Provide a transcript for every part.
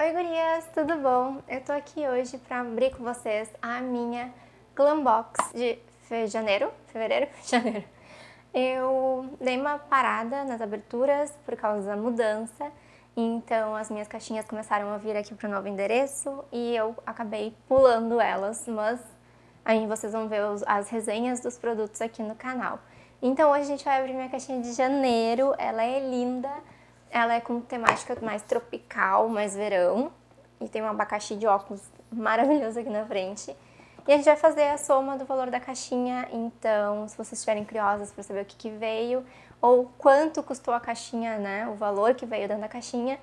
Oi gurias, tudo bom? Eu tô aqui hoje pra abrir com vocês a minha Glam Box de fe janeiro, fevereiro, janeiro. Eu dei uma parada nas aberturas por causa da mudança, então as minhas caixinhas começaram a vir aqui pro novo endereço e eu acabei pulando elas, mas aí vocês vão ver os, as resenhas dos produtos aqui no canal. Então hoje a gente vai abrir minha caixinha de janeiro, ela é linda, ela é com temática mais tropical, mais verão. E tem um abacaxi de óculos maravilhoso aqui na frente. E a gente vai fazer a soma do valor da caixinha, então se vocês estiverem curiosas para saber o que, que veio, ou quanto custou a caixinha, né, o valor que veio dentro da caixinha,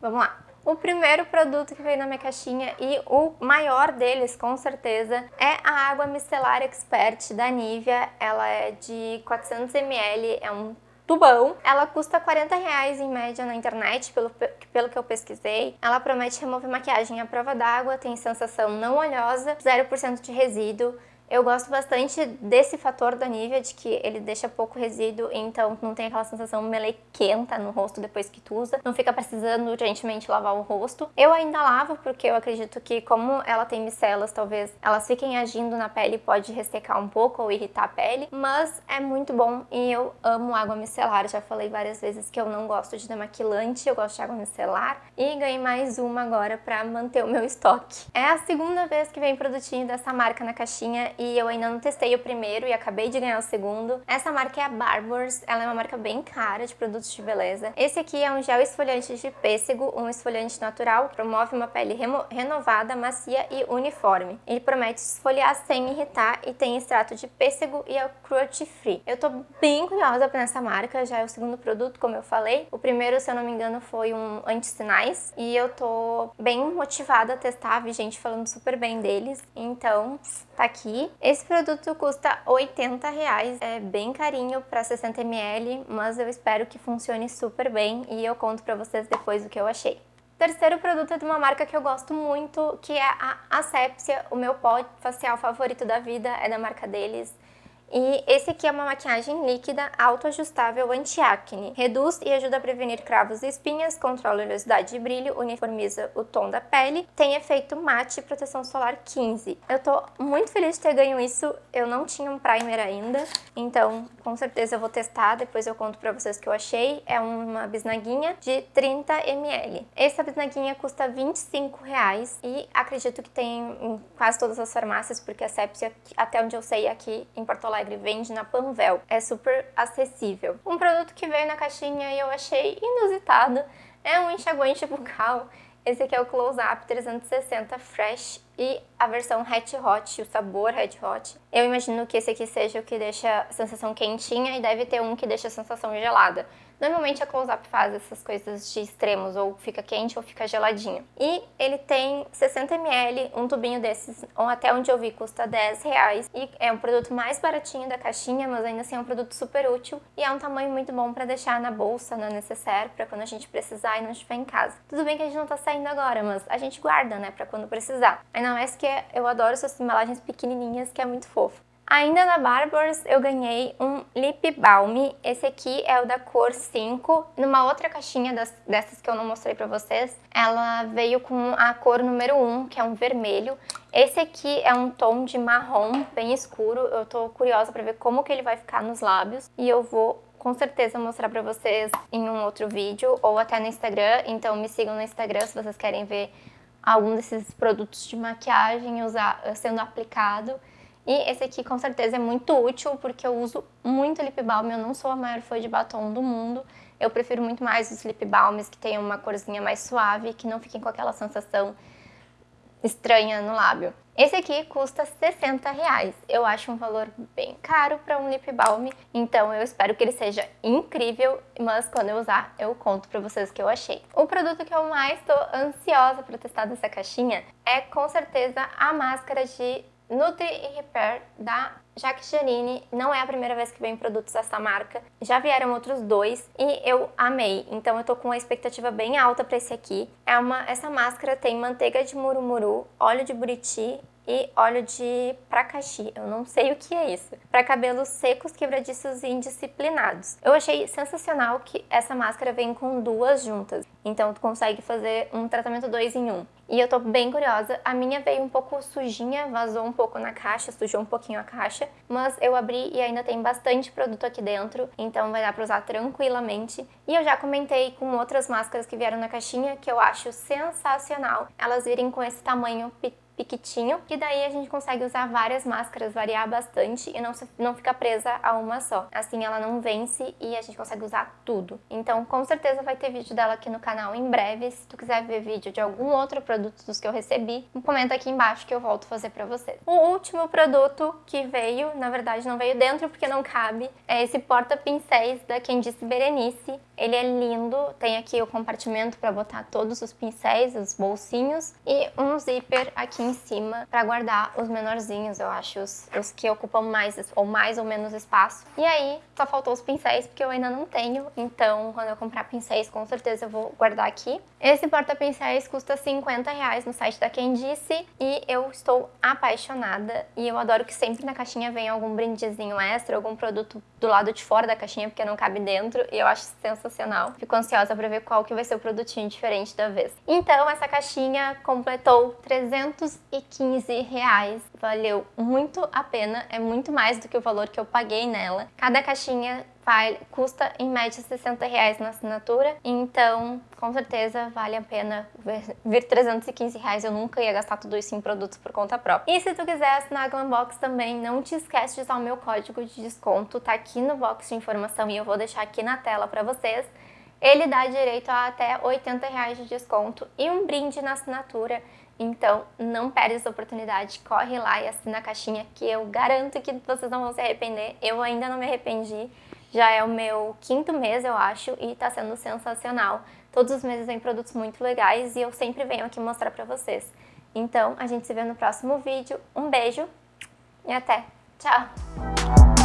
vamos lá. O primeiro produto que veio na minha caixinha e o maior deles, com certeza, é a água micelar expert da Nivea. Ela é de 400ml, é um tubão. Ela custa 40 reais em média na internet, pelo, pelo que eu pesquisei. Ela promete remover maquiagem à prova d'água, tem sensação não oleosa, 0% de resíduo, eu gosto bastante desse fator da Nivea, de que ele deixa pouco resíduo, então não tem aquela sensação melequenta no rosto depois que tu usa. Não fica precisando urgentemente lavar o rosto. Eu ainda lavo, porque eu acredito que como ela tem micelas, talvez elas fiquem agindo na pele e pode ressecar um pouco ou irritar a pele. Mas é muito bom e eu amo água micelar. Já falei várias vezes que eu não gosto de demaquilante, eu gosto de água micelar. E ganhei mais uma agora pra manter o meu estoque. É a segunda vez que vem produtinho dessa marca na caixinha e eu ainda não testei o primeiro e acabei de ganhar o segundo. Essa marca é a Barbers, ela é uma marca bem cara de produtos de beleza. Esse aqui é um gel esfoliante de pêssego, um esfoliante natural, promove uma pele renovada, macia e uniforme. Ele promete esfoliar sem irritar e tem extrato de pêssego e é cruelty free. Eu tô bem curiosa pra essa marca, já é o segundo produto, como eu falei. O primeiro, se eu não me engano, foi um anti-sinais e eu tô bem motivada a testar, vi gente falando super bem deles, então tá aqui. Esse produto custa 80 reais, é bem carinho para 60 ml, mas eu espero que funcione super bem e eu conto para vocês depois o que eu achei. O terceiro produto é de uma marca que eu gosto muito, que é a Asepsia, o meu pó facial favorito da vida é da marca deles. E esse aqui é uma maquiagem líquida autoajustável anti-acne. Reduz e ajuda a prevenir cravos e espinhas, controla a oleosidade e brilho, uniformiza o tom da pele, tem efeito mate e proteção solar 15. Eu tô muito feliz de ter ganho isso, eu não tinha um primer ainda, então com certeza eu vou testar, depois eu conto pra vocês o que eu achei. É uma bisnaguinha de 30ml. Essa bisnaguinha custa 25 reais e acredito que tem em quase todas as farmácias, porque a Sepsia, até onde eu sei, aqui em Porto Alegre, Alegre vende na Panvel. É super acessível. Um produto que veio na caixinha e eu achei inusitado é um enxaguante bucal. Esse aqui é o Close Up 360 Fresh e a versão Hat Hot, o sabor Hat Hot. Eu imagino que esse aqui seja o que deixa a sensação quentinha e deve ter um que deixa a sensação gelada. Normalmente a Close-Up faz essas coisas de extremos, ou fica quente ou fica geladinho. E ele tem 60ml, um tubinho desses, ou até onde eu vi, custa 10 reais. E é um produto mais baratinho da caixinha, mas ainda assim é um produto super útil. E é um tamanho muito bom para deixar na bolsa, na necessaire, para quando a gente precisar e não estiver em casa. Tudo bem que a gente não tá saindo agora, mas a gente guarda, né, para quando precisar. Ainda mais que eu adoro essas embalagens pequenininhas, que é muito fofo. Ainda na Barbers eu ganhei um Lip Balm, esse aqui é o da cor 5, numa outra caixinha das, dessas que eu não mostrei pra vocês, ela veio com a cor número 1, que é um vermelho. Esse aqui é um tom de marrom bem escuro, eu tô curiosa pra ver como que ele vai ficar nos lábios. E eu vou com certeza mostrar pra vocês em um outro vídeo ou até no Instagram, então me sigam no Instagram se vocês querem ver algum desses produtos de maquiagem usar, sendo aplicado. E esse aqui com certeza é muito útil porque eu uso muito lip balm, eu não sou a maior fã de batom do mundo. Eu prefiro muito mais os lip balms que tenham uma corzinha mais suave, que não fiquem com aquela sensação estranha no lábio. Esse aqui custa 60 reais. Eu acho um valor bem caro para um lip balm, então eu espero que ele seja incrível, mas quando eu usar eu conto para vocês o que eu achei. O produto que eu mais estou ansiosa para testar dessa caixinha é com certeza a máscara de Nutri e Repair da Jacques Janine não é a primeira vez que vem produtos dessa marca, já vieram outros dois e eu amei, então eu tô com uma expectativa bem alta pra esse aqui. É uma, essa máscara tem manteiga de murumuru, óleo de buriti e óleo de pracaxi. Eu não sei o que é isso. Para cabelos secos, quebradiços e indisciplinados. Eu achei sensacional que essa máscara vem com duas juntas. Então tu consegue fazer um tratamento dois em um. E eu tô bem curiosa. A minha veio um pouco sujinha, vazou um pouco na caixa, sujou um pouquinho a caixa. Mas eu abri e ainda tem bastante produto aqui dentro, então vai dar pra usar tranquilamente. E eu já comentei com outras máscaras que vieram na caixinha que eu acho sensacional elas virem com esse tamanho pequeno piquitinho, que daí a gente consegue usar várias máscaras, variar bastante e não, não ficar presa a uma só. Assim ela não vence e a gente consegue usar tudo. Então com certeza vai ter vídeo dela aqui no canal em breve. Se tu quiser ver vídeo de algum outro produto dos que eu recebi, comenta aqui embaixo que eu volto fazer pra vocês. O último produto que veio, na verdade não veio dentro porque não cabe, é esse porta-pincéis da Candice Berenice. Ele é lindo, tem aqui o compartimento para botar todos os pincéis, os bolsinhos e um zíper aqui em cima para guardar os menorzinhos, eu acho, os, os, que ocupam mais ou mais ou menos espaço. E aí, só faltou os pincéis, porque eu ainda não tenho, então quando eu comprar pincéis, com certeza eu vou guardar aqui. Esse porta-pincéis custa 50 reais no site da Quem Disse e eu estou apaixonada e eu adoro que sempre na caixinha vem algum brindezinho extra, algum produto do lado de fora da caixinha, porque não cabe dentro, e eu acho sensacional. Fico ansiosa para ver qual que vai ser o produtinho diferente da vez. Então, essa caixinha completou 300 215 reais. Valeu muito a pena, é muito mais do que o valor que eu paguei nela. Cada caixinha custa em média 60 reais na assinatura, então com certeza vale a pena vir 315 reais. Eu nunca ia gastar tudo isso em produtos por conta própria. E se tu quiser assinar a Glambox também, não te esquece de usar o meu código de desconto, tá aqui no box de informação e eu vou deixar aqui na tela para vocês. Ele dá direito a até 80 reais de desconto e um brinde na assinatura. Então, não perde essa oportunidade, corre lá e assina a caixinha que eu garanto que vocês não vão se arrepender. Eu ainda não me arrependi, já é o meu quinto mês, eu acho, e tá sendo sensacional. Todos os meses vem produtos muito legais e eu sempre venho aqui mostrar pra vocês. Então, a gente se vê no próximo vídeo. Um beijo e até! Tchau!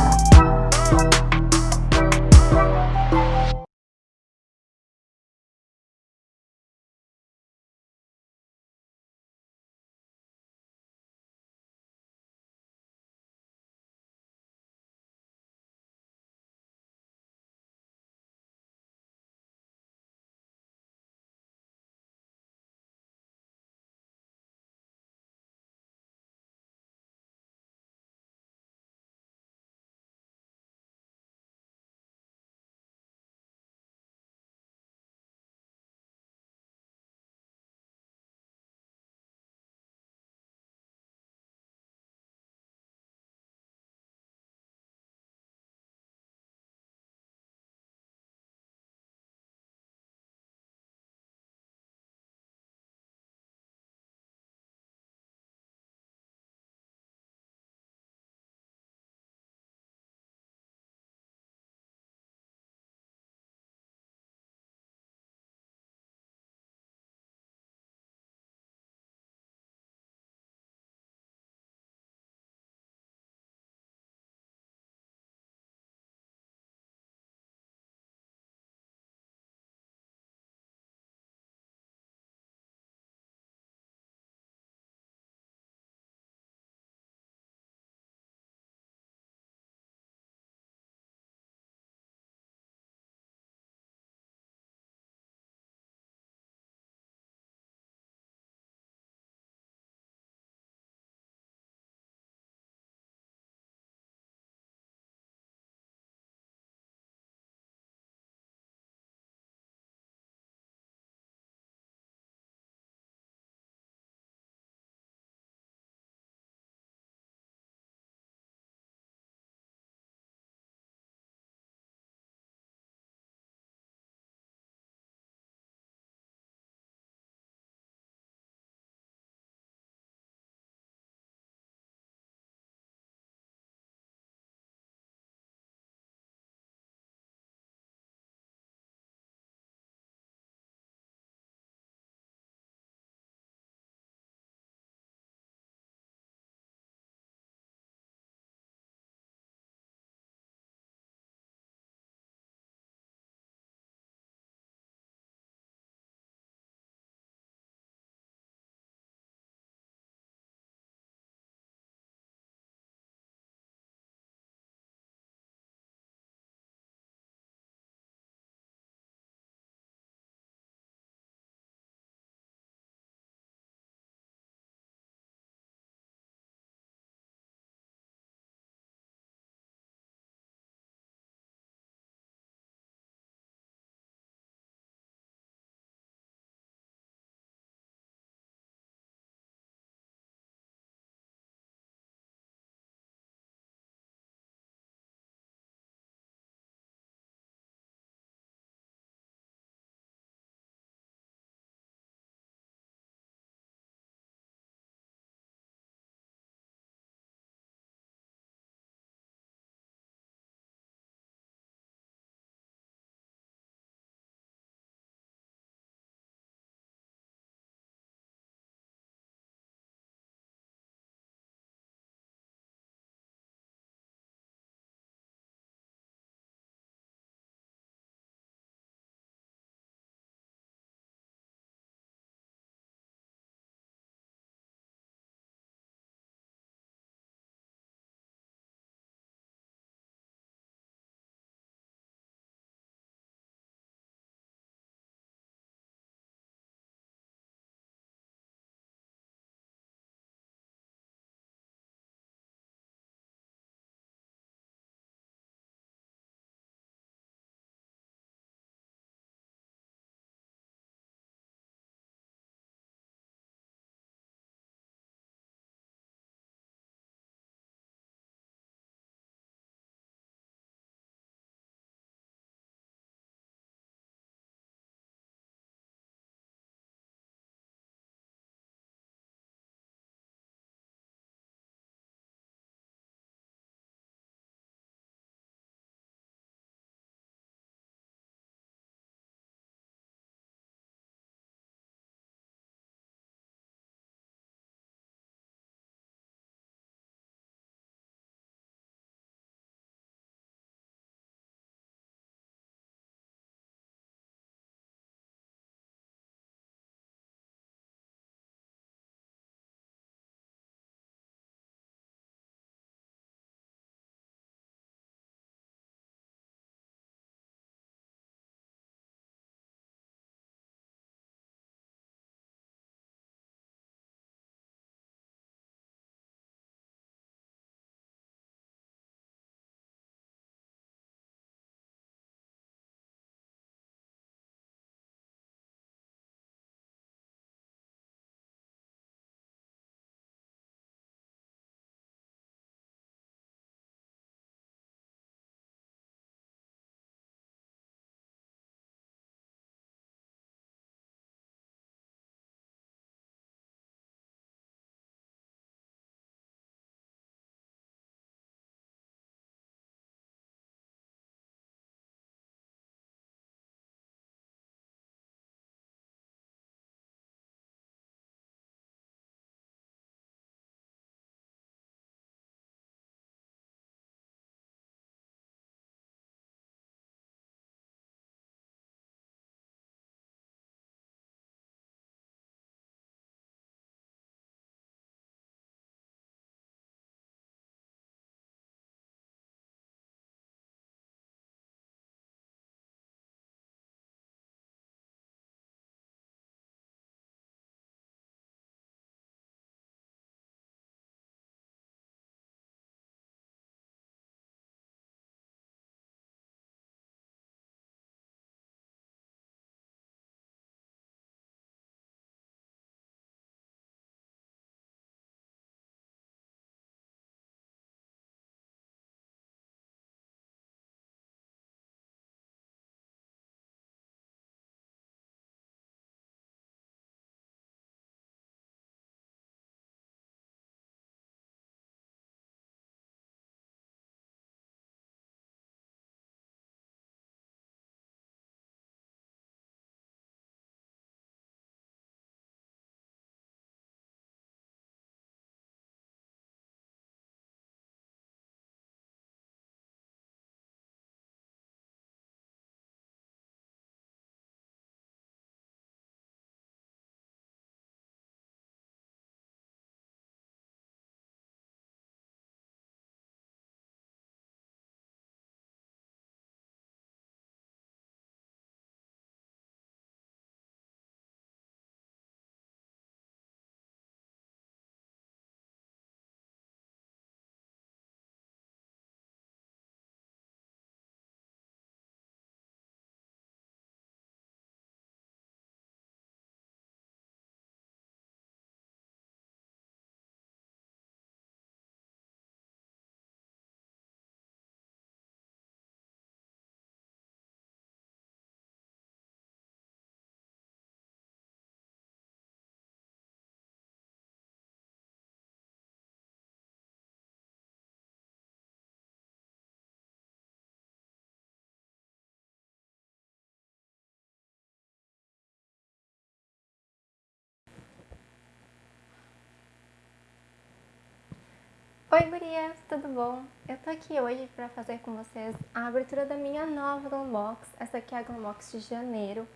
Oi gurias, tudo bom? Eu tô aqui hoje pra fazer com vocês a abertura da minha nova Glambox. Essa aqui é a Glambox de janeiro.